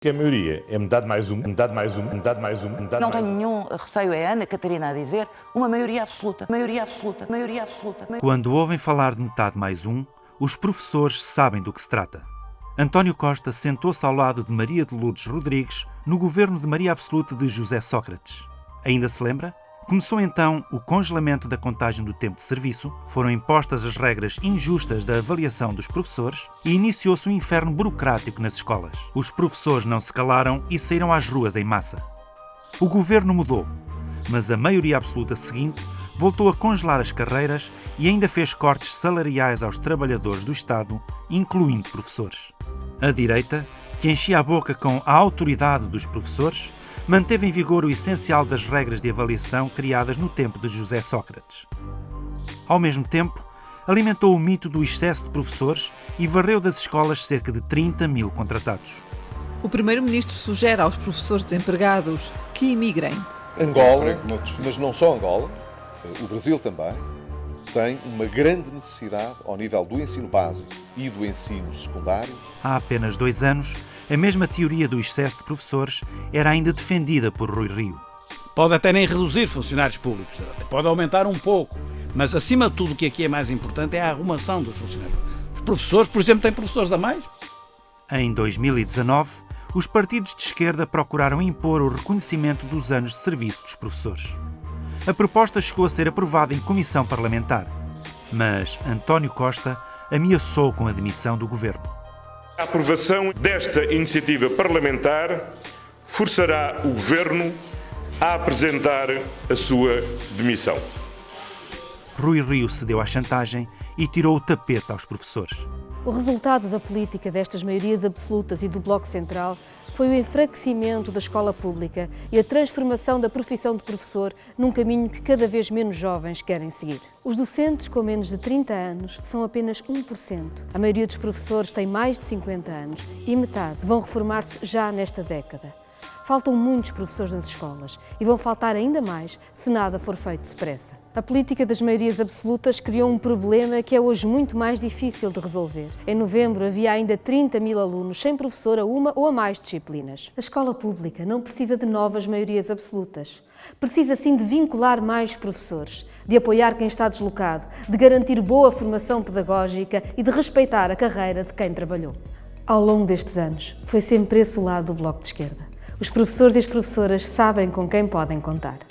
que a maioria é metade mais um, metade mais um, metade mais um, metade Não mais tenho um. nenhum receio, é a Ana Catarina a dizer, uma maioria absoluta, maioria absoluta, maioria absoluta. Quando ouvem falar de metade mais um, os professores sabem do que se trata. António Costa sentou-se ao lado de Maria de Lourdes Rodrigues no governo de Maria Absoluta de José Sócrates. Ainda se lembra? Começou então o congelamento da contagem do tempo de serviço, foram impostas as regras injustas da avaliação dos professores e iniciou-se um inferno burocrático nas escolas. Os professores não se calaram e saíram às ruas em massa. O governo mudou, mas a maioria absoluta seguinte voltou a congelar as carreiras e ainda fez cortes salariais aos trabalhadores do Estado, incluindo professores. A direita, que enchia a boca com a autoridade dos professores, manteve em vigor o essencial das regras de avaliação criadas no tempo de José Sócrates. Ao mesmo tempo, alimentou o mito do excesso de professores e varreu das escolas cerca de 30 mil contratados. O Primeiro-Ministro sugere aos professores desempregados que imigrem. Angola, mas não só Angola, o Brasil também, tem uma grande necessidade ao nível do ensino básico e do ensino secundário. Há apenas dois anos, a mesma teoria do excesso de professores era ainda defendida por Rui Rio. Pode até nem reduzir funcionários públicos, pode aumentar um pouco, mas acima de tudo o que aqui é mais importante é a arrumação dos funcionários. Os professores, por exemplo, têm professores a mais? Em 2019, os partidos de esquerda procuraram impor o reconhecimento dos anos de serviço dos professores. A proposta chegou a ser aprovada em comissão parlamentar, mas António Costa ameaçou com a demissão do governo. A aprovação desta iniciativa parlamentar forçará o governo a apresentar a sua demissão. Rui Rio cedeu à chantagem e tirou o tapete aos professores. O resultado da política destas maiorias absolutas e do Bloco Central foi o enfraquecimento da escola pública e a transformação da profissão de professor num caminho que cada vez menos jovens querem seguir. Os docentes com menos de 30 anos são apenas 1%. A maioria dos professores tem mais de 50 anos e metade vão reformar-se já nesta década. Faltam muitos professores nas escolas e vão faltar ainda mais se nada for feito depressa. A política das maiorias absolutas criou um problema que é hoje muito mais difícil de resolver. Em novembro havia ainda 30 mil alunos sem professor a uma ou a mais disciplinas. A escola pública não precisa de novas maiorias absolutas. Precisa sim de vincular mais professores, de apoiar quem está deslocado, de garantir boa formação pedagógica e de respeitar a carreira de quem trabalhou. Ao longo destes anos, foi sempre esse o lado do Bloco de Esquerda. Os professores e as professoras sabem com quem podem contar.